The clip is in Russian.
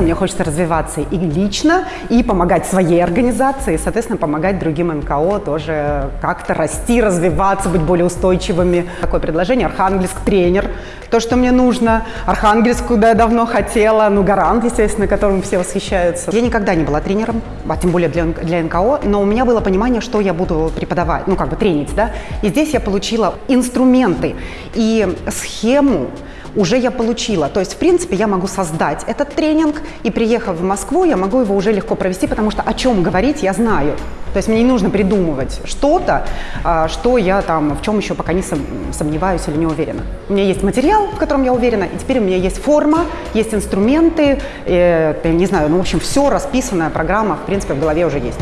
Мне хочется развиваться и лично, и помогать своей организации, и, соответственно, помогать другим НКО тоже как-то расти, развиваться, быть более устойчивыми. Такое предложение Архангельск тренер, то, что мне нужно. Архангельск, куда я давно хотела, ну, Гарант, естественно, которым все восхищаются. Я никогда не была тренером, а тем более для, для НКО, но у меня было понимание, что я буду преподавать, ну, как бы тренить, да. И здесь я получила инструменты и схему, уже я получила. То есть, в принципе, я могу создать этот тренинг, и приехав в Москву, я могу его уже легко провести, потому что о чем говорить я знаю. То есть мне не нужно придумывать что-то, а, что я там, в чем еще пока не сомневаюсь или не уверена. У меня есть материал, в котором я уверена, и теперь у меня есть форма, есть инструменты, э, не знаю, ну, в общем, все расписанная программа, в принципе, в голове уже есть.